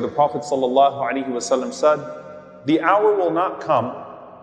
The Prophet ﷺ said, The hour will not come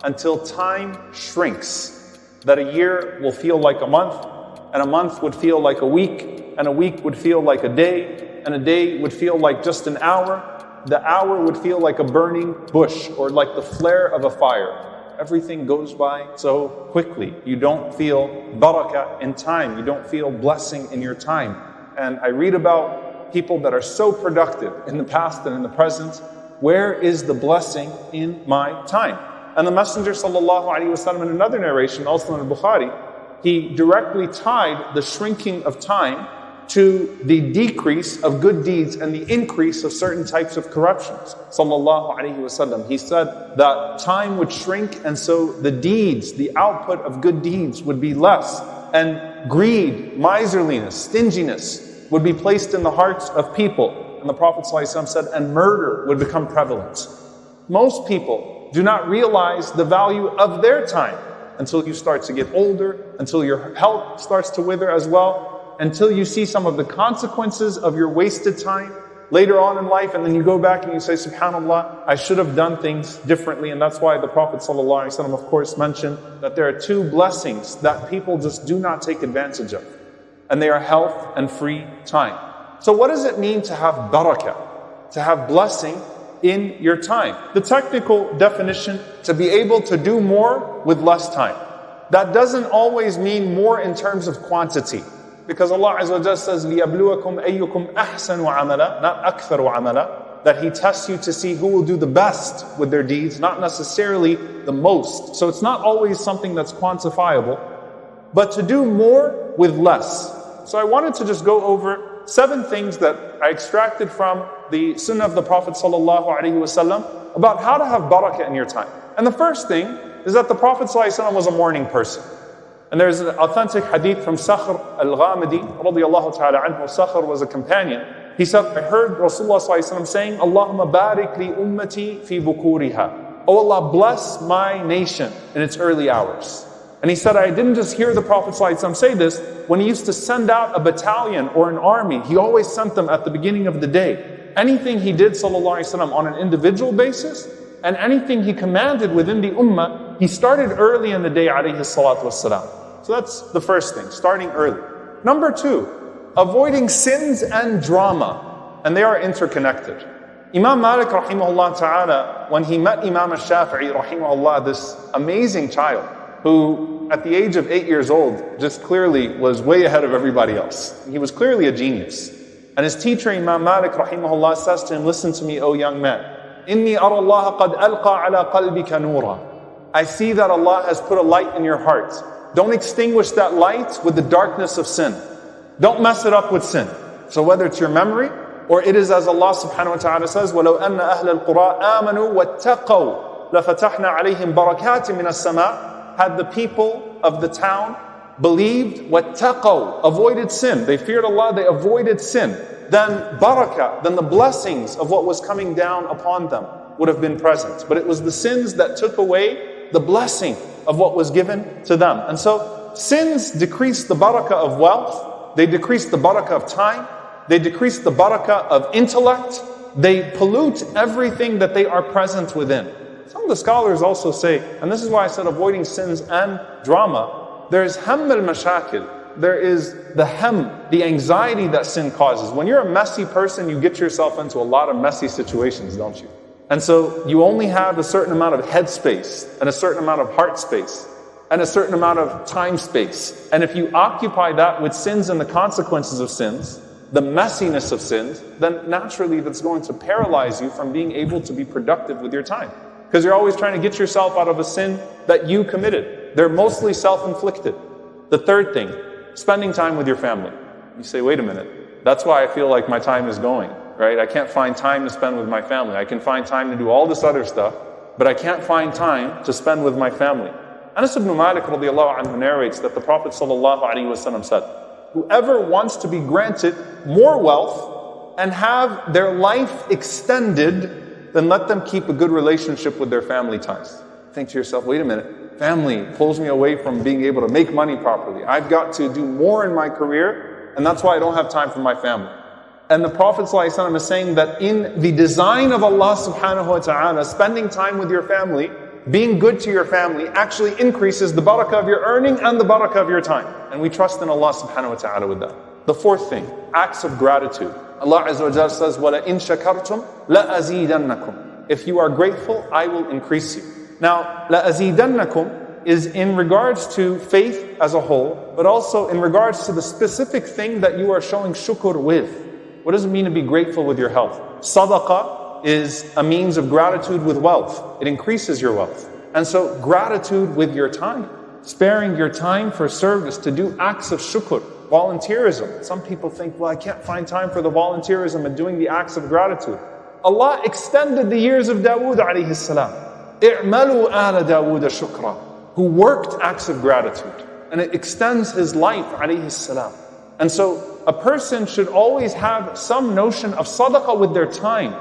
until time shrinks, that a year will feel like a month, and a month would feel like a week, and a week would feel like a day, and a day would feel like just an hour. The hour would feel like a burning bush or like the flare of a fire. Everything goes by so quickly. You don't feel barakah in time. You don't feel blessing in your time. And I read about people that are so productive in the past and in the present. Where is the blessing in my time? And the Messenger sallallahu in another narration, also in Bukhari, he directly tied the shrinking of time to the decrease of good deeds and the increase of certain types of corruptions. Sallallahu Alaihi Wasallam. He said that time would shrink and so the deeds, the output of good deeds would be less. And greed, miserliness, stinginess would be placed in the hearts of people. And the Prophet ﷺ said, and murder would become prevalent. Most people do not realize the value of their time until you start to get older, until your health starts to wither as well, until you see some of the consequences of your wasted time later on in life, and then you go back and you say, SubhanAllah, I should have done things differently. And that's why the Prophet, ﷺ, of course, mentioned that there are two blessings that people just do not take advantage of, and they are health and free time. So, what does it mean to have barakah, to have blessing in your time? The technical definition to be able to do more with less time. That doesn't always mean more in terms of quantity. Because Allah Azza wa says, لِيَبْلُوَكُمْ أَيُّكُمْ أَحْسَنُ عَمَلًا Not أَكْثَرُ عَمَلًا That He tests you to see who will do the best with their deeds, not necessarily the most. So it's not always something that's quantifiable, but to do more with less. So I wanted to just go over seven things that I extracted from the Sunnah of the Prophet ﷺ about how to have barakah in your time. And the first thing is that the Prophet ﷺ was a morning person. And there's an authentic hadith from Sakhr al-Ghamidi, radiallahu ta'ala anhu. Sakhr was a companion. He said, I heard Rasulullah saying, Allahumma barik li ummati fi bukuriha. Oh Allah, bless my nation in its early hours. And he said, I didn't just hear the Prophet say this. When he used to send out a battalion or an army, he always sent them at the beginning of the day. Anything he did, sallallahu on an individual basis, and anything he commanded within the ummah, he started early in the day. So that's the first thing, starting early. Number two, avoiding sins and drama, and they are interconnected. Imam Malik rahimahullah ta'ala, when he met Imam al-Shafi'i rahimahullah, this amazing child, who at the age of eight years old just clearly was way ahead of everybody else. He was clearly a genius. And his teacher Imam Malik rahimahullah says to him, listen to me, O young man. إني أرى الله قد ألقى على قلبك نورا. I see that Allah has put a light in your heart. Don't extinguish that light with the darkness of sin. Don't mess it up with sin. So whether it's your memory or it is as Allah subhanahu wa ta'ala says, وَلَوْ أَنَّ أَهْلَ الْقُرَىٰ آمَنُوا وَاتَّقَوْا لَفَتَحْنَا عَلَيْهِمْ بَرَكَاتٍ مِنَ السَّمَاءِ had the people of the town believed what wattaqaw, avoided sin. They feared Allah, they avoided sin. Then barakah, then the blessings of what was coming down upon them would have been present. But it was the sins that took away the blessing of what was given to them. And so sins decrease the barakah of wealth, they decrease the barakah of time, they decrease the barakah of intellect, they pollute everything that they are present within. Some of the scholars also say, and this is why I said avoiding sins and drama, there's hamm al-mashakil, there is the hamm, the anxiety that sin causes. When you're a messy person, you get yourself into a lot of messy situations, don't you? And so you only have a certain amount of head space and a certain amount of heart space and a certain amount of time space. And if you occupy that with sins and the consequences of sins, the messiness of sins, then naturally that's going to paralyze you from being able to be productive with your time. Because you're always trying to get yourself out of a sin that you committed. They're mostly self-inflicted. The third thing, spending time with your family. You say, wait a minute, that's why I feel like my time is going, right? I can't find time to spend with my family. I can find time to do all this other stuff, but I can't find time to spend with my family. Anas ibn Malik anhu narrates that the Prophet wasallam said, whoever wants to be granted more wealth and have their life extended, then let them keep a good relationship with their family ties. Think to yourself, wait a minute, Family pulls me away from being able to make money properly. I've got to do more in my career, and that's why I don't have time for my family. And the Prophet ﷺ is saying that in the design of Allah subhanahu wa ta'ala, spending time with your family, being good to your family actually increases the barakah of your earning and the barakah of your time. And we trust in Allah subhanahu wa ta'ala with that. The fourth thing, acts of gratitude. Allah Azza wa says, وَلَئِن شَكَرْتُمْ لَأَزِيدَنَّكُمْ If you are grateful, I will increase you. Now, لَأَزِيدَنَّكُمْ is in regards to faith as a whole, but also in regards to the specific thing that you are showing shukr with. What does it mean to be grateful with your health? Sadaqah is a means of gratitude with wealth. It increases your wealth. And so gratitude with your time. Sparing your time for service to do acts of shukr, volunteerism. Some people think, well, I can't find time for the volunteerism and doing the acts of gratitude. Allah extended the years of Dawood alayhi salam. i'malu ala Dawood shukra. Who worked acts of gratitude. And it extends his life alayhi salam. And so a person should always have some notion of sadaqah with their time.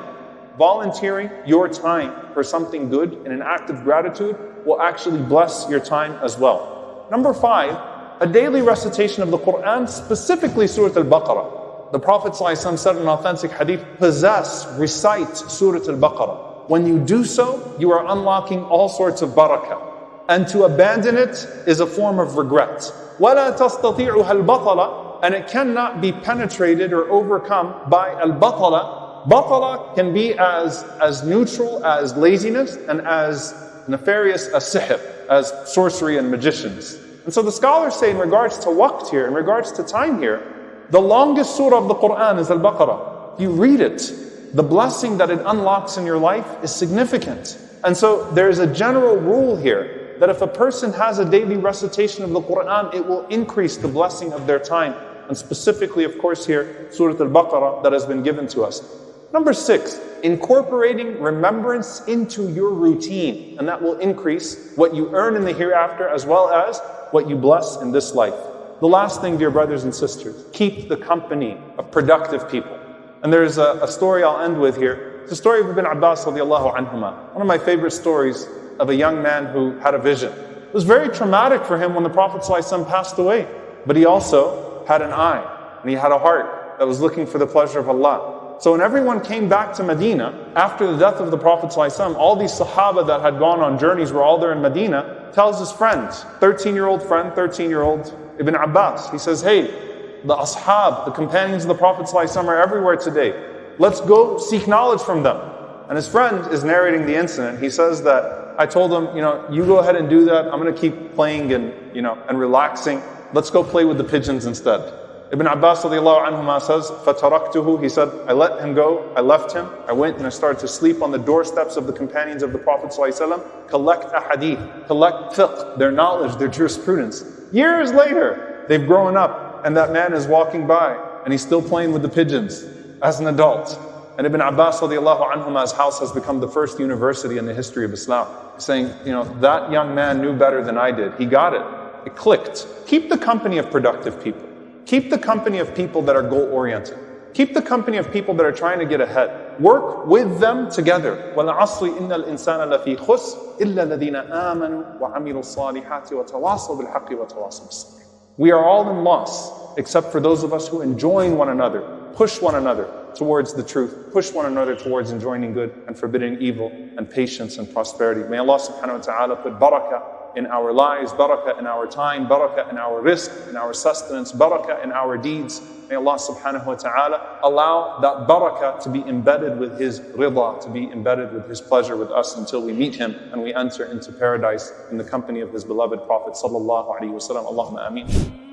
Volunteering your time for something good in an act of gratitude will actually bless your time as well. Number five, a daily recitation of the Quran, specifically Surah Al Baqarah. The Prophet ﷺ said in an authentic hadith, possess, recite Surah Al Baqarah. When you do so, you are unlocking all sorts of barakah. And to abandon it is a form of regret. And it cannot be penetrated or overcome by al-batala. Batala can be as, as neutral as laziness and as nefarious as sihr, as sorcery and magicians. And so the scholars say in regards to waqt here, in regards to time here, the longest surah of the Quran is Al-Baqarah. You read it, the blessing that it unlocks in your life is significant. And so there's a general rule here that if a person has a daily recitation of the Quran, it will increase the blessing of their time and specifically, of course, here, Surah Al Baqarah that has been given to us. Number six, incorporating remembrance into your routine, and that will increase what you earn in the hereafter as well as what you bless in this life. The last thing, dear brothers and sisters, keep the company of productive people. And there's a, a story I'll end with here. It's the story of Ibn Abbas radiallahu anhuma. One of my favorite stories of a young man who had a vision. It was very traumatic for him when the Prophet passed away. But he also had an eye and he had a heart that was looking for the pleasure of Allah. So when everyone came back to Medina after the death of the Prophet ﷺ, all these Sahaba that had gone on journeys were all there in Medina, tells his friends, 13-year-old friend, 13-year-old Ibn Abbas, he says, hey, the Ashab, the companions of the Prophet ﷺ are everywhere today. Let's go seek knowledge from them. And his friend is narrating the incident. He says that I told him, you know, you go ahead and do that. I'm going to keep playing and, you know, and relaxing. Let's go play with the pigeons instead. Ibn Abbas anhuma says, فَتَرَكْتُهُ He said, I let him go, I left him, I went and I started to sleep on the doorsteps of the companions of the Prophet ﷺ, collect ahadith, collect fiqh, their knowledge, their jurisprudence. Years later, they've grown up and that man is walking by and he's still playing with the pigeons as an adult. And Ibn Abbas anhuma's house has become the first university in the history of Islam. Saying, you know, that young man knew better than I did. He got it. It clicked. Keep the company of productive people. Keep the company of people that are goal oriented. Keep the company of people that are trying to get ahead. Work with them together. وَالْعَصْرِ إِنَّ الْإِنسَانَ لَفِي خُسْرٍ إِلَّا الَّذِينَ آمَنُوا وَعَمِلُوا الصَّالِحَاتِ وَتَوَاصَوْا بِالْحَقِّ وَتَوَاصَوْا بِالصَّبْرِ We are all in loss, except for those of us who enjoin one another, push one another towards the truth, push one another towards enjoining good and forbidding evil, and patience and prosperity. May Allah subhanahu wa ta'ala put barakah in our lives, barakah in our time, barakah in our rizq, in our sustenance, barakah in our deeds. May Allah subhanahu wa ta'ala allow that barakah to be embedded with His rida, to be embedded with His pleasure with us until we meet Him and we enter into paradise in the company of His beloved Prophet sallallahu alayhi wa sallam. Allahumma ameen.